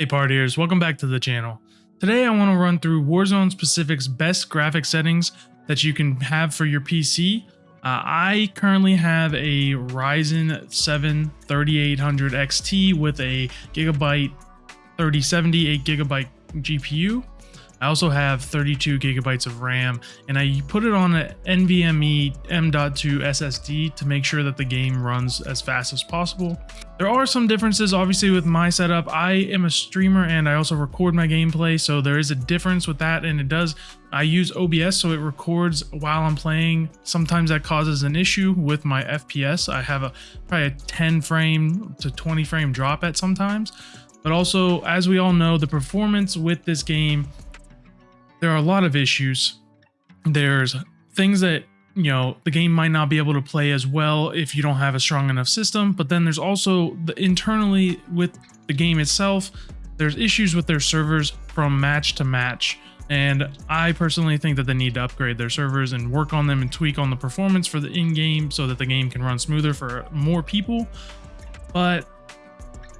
Hey partiers, welcome back to the channel. Today I want to run through Warzone Pacific's best graphic settings that you can have for your PC. Uh, I currently have a Ryzen 7 3800 XT with a Gigabyte 3070 8 gigabyte GPU I also have 32 gigabytes of RAM and I put it on an NVMe M.2 SSD to make sure that the game runs as fast as possible. There are some differences obviously with my setup. I am a streamer and I also record my gameplay so there is a difference with that and it does I use OBS so it records while I'm playing. Sometimes that causes an issue with my FPS. I have a probably a 10 frame to 20 frame drop at sometimes. But also, as we all know, the performance with this game there are a lot of issues. There's things that, you know, the game might not be able to play as well if you don't have a strong enough system, but then there's also the internally with the game itself, there's issues with their servers from match to match. And I personally think that they need to upgrade their servers and work on them and tweak on the performance for the in-game so that the game can run smoother for more people. But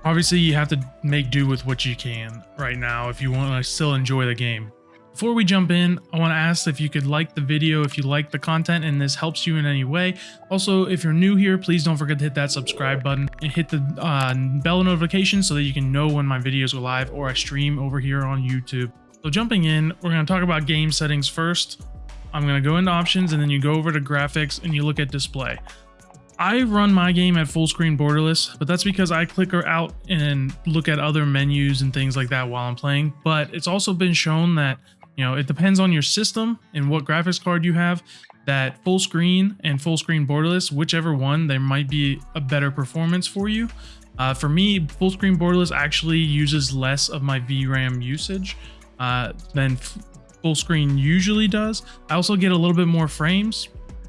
obviously you have to make do with what you can right now if you want to still enjoy the game. Before we jump in, I want to ask if you could like the video if you like the content and this helps you in any way. Also, if you're new here, please don't forget to hit that subscribe button and hit the uh, bell notification so that you can know when my videos go live or I stream over here on YouTube. So jumping in, we're going to talk about game settings first. I'm going to go into options and then you go over to graphics and you look at display. I run my game at full screen borderless, but that's because I click out and look at other menus and things like that while I'm playing. But it's also been shown that you know, it depends on your system and what graphics card you have that full screen and full screen borderless, whichever one, there might be a better performance for you. Uh, for me, full screen borderless actually uses less of my VRAM usage uh, than full screen usually does. I also get a little bit more frames.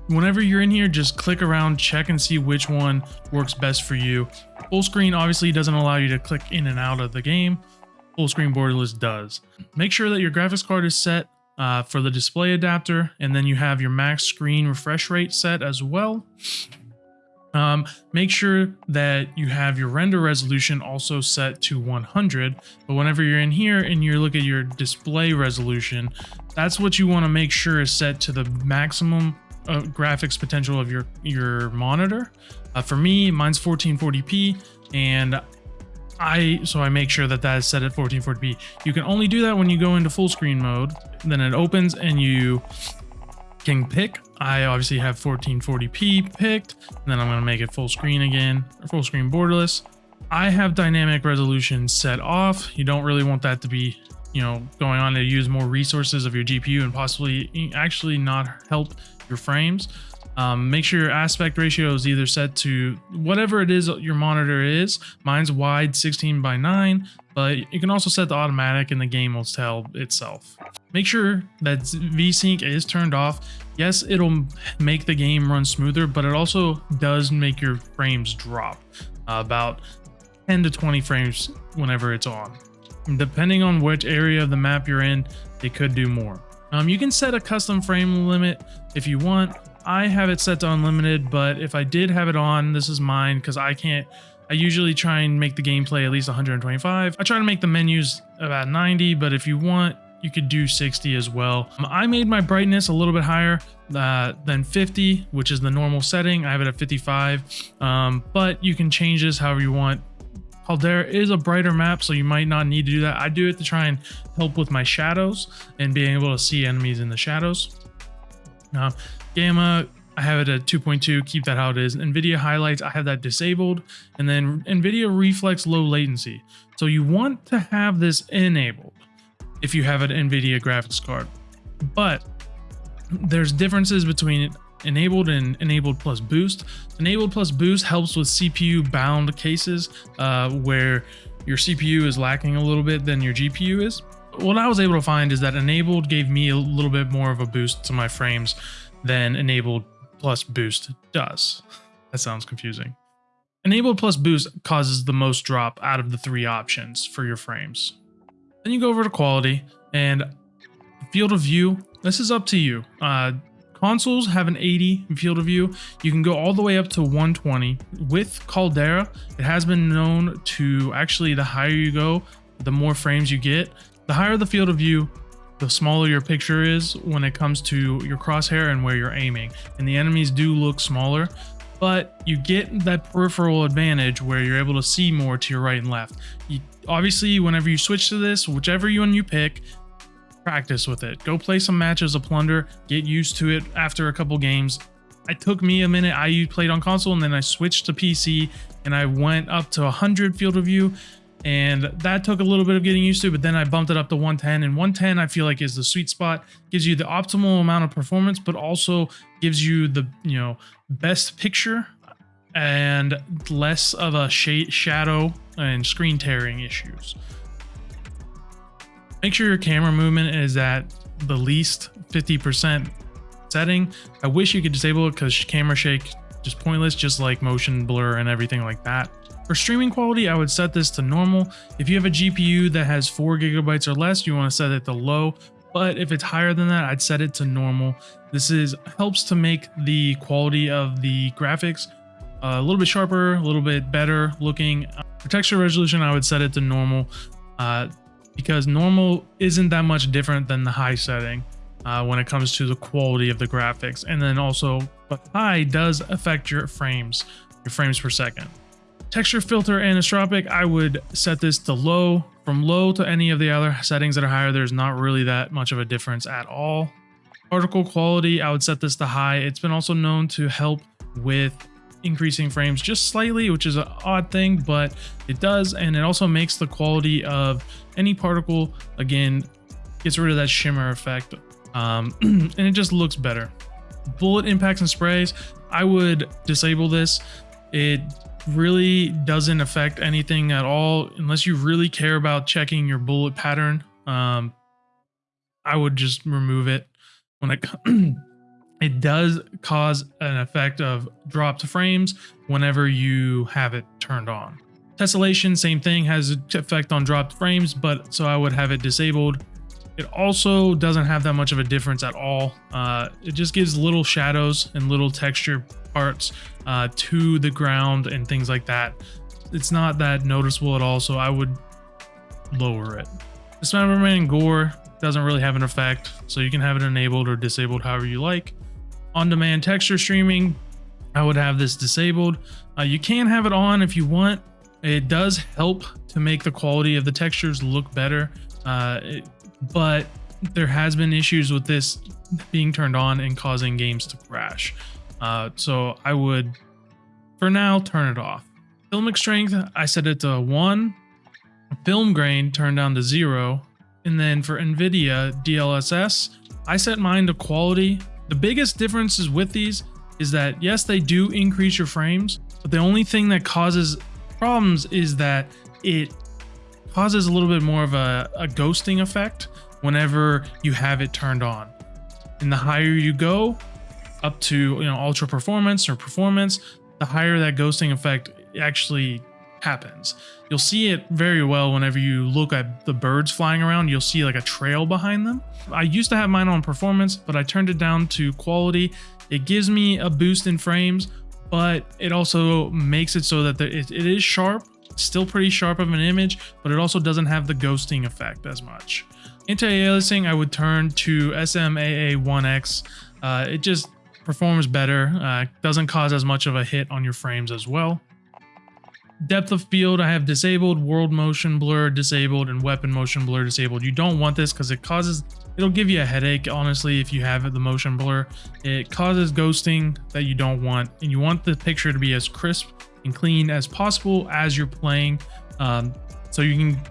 Whenever you're in here, just click around, check and see which one works best for you. Full screen obviously doesn't allow you to click in and out of the game full screen borderless does. Make sure that your graphics card is set uh, for the display adapter, and then you have your max screen refresh rate set as well. Um, make sure that you have your render resolution also set to 100, but whenever you're in here and you look at your display resolution, that's what you want to make sure is set to the maximum uh, graphics potential of your, your monitor. Uh, for me, mine's 1440p, and I so I make sure that that is set at 1440p. You can only do that when you go into full screen mode. Then it opens and you can pick. I obviously have 1440p picked. And then I'm going to make it full screen again, full screen borderless. I have dynamic resolution set off. You don't really want that to be, you know, going on to use more resources of your GPU and possibly eh, actually not help your frames. Um, make sure your aspect ratio is either set to whatever it is your monitor is. Mine's wide 16 by 9, but you can also set the automatic and the game will tell itself. Make sure that VSync is turned off. Yes, it'll make the game run smoother, but it also does make your frames drop uh, about 10 to 20 frames whenever it's on. Depending on which area of the map you're in, it could do more. Um, you can set a custom frame limit if you want. I have it set to unlimited, but if I did have it on, this is mine because I can't, I usually try and make the gameplay at least 125. I try to make the menus about 90, but if you want, you could do 60 as well. Um, I made my brightness a little bit higher uh, than 50, which is the normal setting. I have it at 55, um, but you can change this however you want. Caldera is a brighter map, so you might not need to do that. I do it to try and help with my shadows and being able to see enemies in the shadows. Uh, Gamma, I have it at 2.2, keep that how it is. NVIDIA highlights, I have that disabled. And then NVIDIA reflex low latency. So you want to have this enabled if you have an NVIDIA graphics card. But there's differences between enabled and enabled plus boost. Enabled plus boost helps with CPU bound cases uh, where your CPU is lacking a little bit than your GPU is. What I was able to find is that enabled gave me a little bit more of a boost to my frames than enabled plus boost does. That sounds confusing. Enabled plus boost causes the most drop out of the three options for your frames. Then you go over to quality and field of view. This is up to you. Uh, consoles have an 80 field of view. You can go all the way up to 120. With Caldera, it has been known to actually the higher you go, the more frames you get. The higher the field of view, the smaller your picture is when it comes to your crosshair and where you're aiming. And the enemies do look smaller, but you get that peripheral advantage where you're able to see more to your right and left. You, obviously, whenever you switch to this, whichever one you pick, practice with it. Go play some matches of Plunder, get used to it after a couple games. It took me a minute. I played on console and then I switched to PC and I went up to 100 field of view and that took a little bit of getting used to but then i bumped it up to 110 and 110 i feel like is the sweet spot. Gives you the optimal amount of performance but also gives you the you know best picture and less of a shade shadow and screen tearing issues. Make sure your camera movement is at the least 50% setting. I wish you could disable it because camera shake just pointless just like motion blur and everything like that for streaming quality, I would set this to normal. If you have a GPU that has 4 gigabytes or less, you want to set it to low. But if it's higher than that, I'd set it to normal. This is helps to make the quality of the graphics a little bit sharper, a little bit better looking. For texture resolution, I would set it to normal uh, because normal isn't that much different than the high setting uh, when it comes to the quality of the graphics. And then also, but high does affect your frames, your frames per second. Texture filter anisotropic, I would set this to low. From low to any of the other settings that are higher, there's not really that much of a difference at all. Particle quality, I would set this to high. It's been also known to help with increasing frames just slightly, which is an odd thing, but it does. And it also makes the quality of any particle, again, gets rid of that shimmer effect. Um, and it just looks better. Bullet impacts and sprays, I would disable this. It really doesn't affect anything at all unless you really care about checking your bullet pattern. Um, I would just remove it when it it does cause an effect of dropped frames whenever you have it turned on. Tessellation, same thing, has an effect on dropped frames, but so I would have it disabled. It also doesn't have that much of a difference at all. Uh, it just gives little shadows and little texture parts uh, to the ground and things like that. It's not that noticeable at all, so I would lower it. Dismemberment and gore doesn't really have an effect, so you can have it enabled or disabled however you like. On-demand texture streaming, I would have this disabled. Uh, you can have it on if you want. It does help to make the quality of the textures look better. Uh, it, but there has been issues with this being turned on and causing games to crash. Uh, so I would, for now, turn it off. Filmic strength, I set it to one. Film grain turned down to zero. And then for NVIDIA DLSS, I set mine to quality. The biggest differences with these is that yes, they do increase your frames, but the only thing that causes problems is that it causes a little bit more of a, a ghosting effect whenever you have it turned on. And the higher you go up to you know ultra performance or performance, the higher that ghosting effect actually happens. You'll see it very well whenever you look at the birds flying around, you'll see like a trail behind them. I used to have mine on performance, but I turned it down to quality. It gives me a boost in frames, but it also makes it so that it, it is sharp, still pretty sharp of an image, but it also doesn't have the ghosting effect as much. Anti-aliasing, I would turn to SMAA1X. Uh, it just performs better, uh, doesn't cause as much of a hit on your frames as well. Depth of field, I have disabled, world motion blur disabled, and weapon motion blur disabled. You don't want this because it causes, it'll give you a headache, honestly, if you have the motion blur. It causes ghosting that you don't want, and you want the picture to be as crisp and clean as possible as you're playing. Um, so you can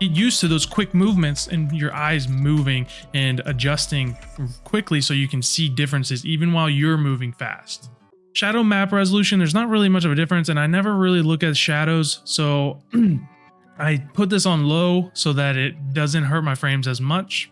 get used to those quick movements and your eyes moving and adjusting quickly so you can see differences even while you're moving fast. Shadow map resolution, there's not really much of a difference and I never really look at shadows. So I put this on low so that it doesn't hurt my frames as much.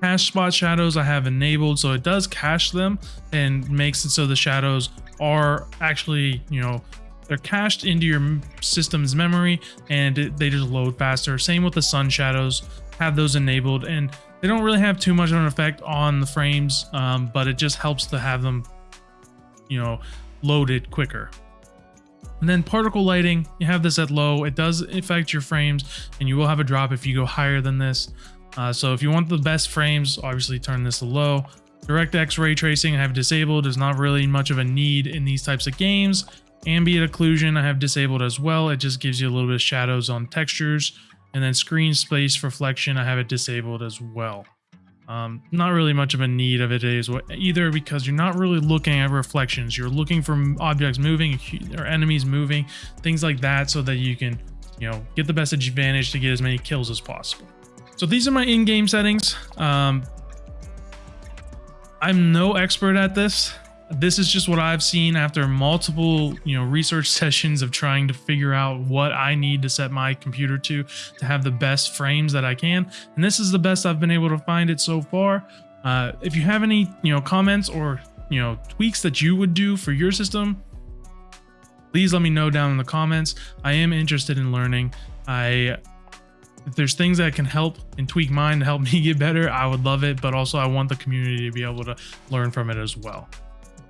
Cache spot shadows I have enabled so it does cache them and makes it so the shadows are actually, you know, they're cached into your system's memory and they just load faster. Same with the sun shadows, have those enabled and they don't really have too much of an effect on the frames, um, but it just helps to have them, you know, loaded quicker. And then particle lighting, you have this at low. It does affect your frames and you will have a drop if you go higher than this. Uh, so if you want the best frames, obviously turn this to low. DirectX ray tracing I have disabled. There's not really much of a need in these types of games. Ambient occlusion I have disabled as well. It just gives you a little bit of shadows on textures. And then screen space reflection I have it disabled as well. Um, not really much of a need of it is either because you're not really looking at reflections. You're looking for objects moving or enemies moving, things like that, so that you can, you know, get the best advantage to get as many kills as possible. So these are my in-game settings. Um, I'm no expert at this. This is just what I've seen after multiple, you know, research sessions of trying to figure out what I need to set my computer to to have the best frames that I can. And this is the best I've been able to find it so far. Uh, if you have any, you know, comments or, you know, tweaks that you would do for your system, please let me know down in the comments. I am interested in learning. I if there's things that can help and tweak mine to help me get better, I would love it. But also I want the community to be able to learn from it as well.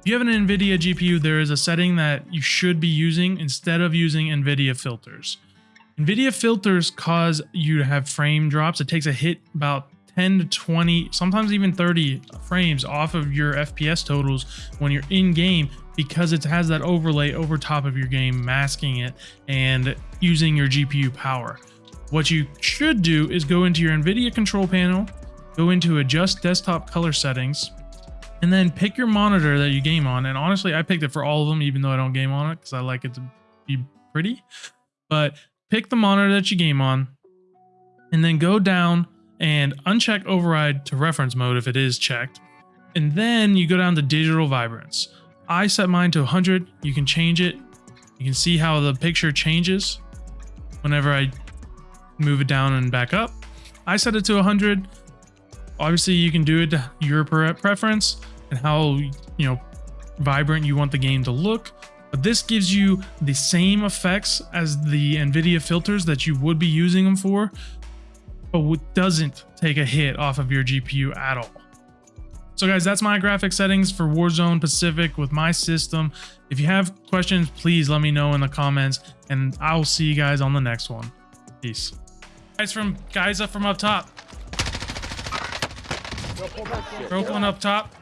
If you have an NVIDIA GPU, there is a setting that you should be using instead of using NVIDIA filters. NVIDIA filters cause you to have frame drops. It takes a hit about 10 to 20, sometimes even 30 frames off of your FPS totals when you're in game because it has that overlay over top of your game, masking it and using your GPU power. What you should do is go into your NVIDIA control panel, go into adjust desktop color settings, and then pick your monitor that you game on. And honestly, I picked it for all of them, even though I don't game on it because I like it to be pretty. But pick the monitor that you game on and then go down and uncheck override to reference mode if it is checked. And then you go down to digital vibrance. I set mine to 100. You can change it. You can see how the picture changes whenever I move it down and back up. I set it to 100 obviously you can do it to your preference and how you know vibrant you want the game to look. But this gives you the same effects as the nvidia filters that you would be using them for but doesn't take a hit off of your gpu at all. So guys that's my graphic settings for warzone pacific with my system. If you have questions please let me know in the comments and i'll see you guys on the next one. Peace guys from guys up from up top Broke one up top.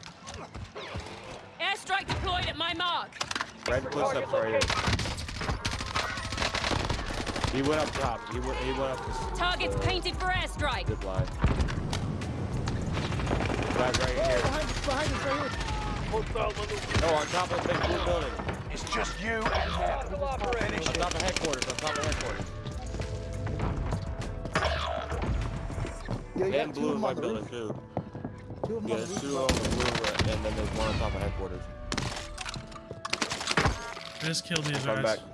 Airstrike deployed at my mark. Right close up right here. He went up top. He went. He went up. This. Targets painted for airstrike. Good line. Guys right here. Behind us, behind us, right here. No, on top of the big blue building. It's just you and that. On top of headquarters. On top of headquarters. Yeah, and blue in my building too. Two yeah, there's two on the blue, uh, and then there's one on top of headquarters. I just killed these Come guys. Back.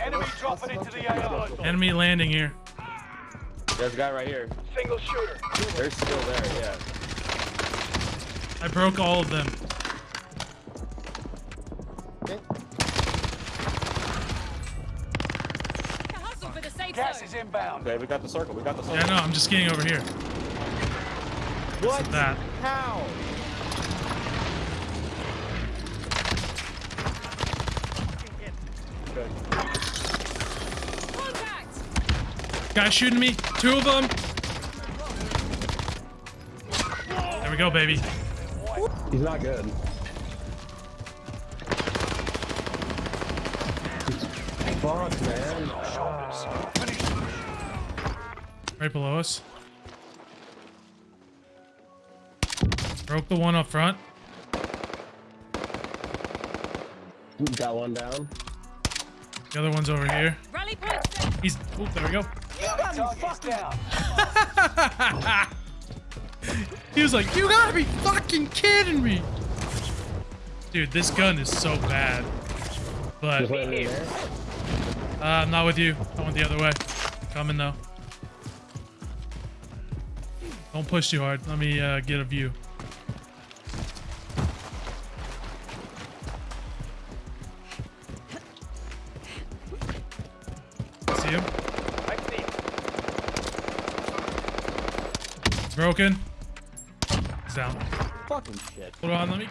Enemy dropping into the AR. Enemy landing here. There's a guy right here. Single shooter. They're still there, yeah. I broke all of them. Is inbound. Okay, we got the circle. We got the circle. Yeah, no, I'm just getting over here. What? that? How? Contact! Guy shooting me. Two of them. There we go, baby. He's not good. Fuck, man. Right below us. Broke the one up front. Got one down. The other one's over here. Rally point He's. Oh, there we go. he was like, "You gotta be fucking kidding me!" Dude, this gun is so bad. But uh, I'm not with you. I went the other way. Coming though. Don't push too hard. Let me uh, get a view. See him? I see him. Broken. He's down. Fucking shit. Hold on, let me.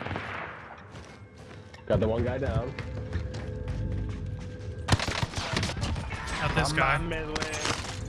Got the one guy down. Got this guy. Midland.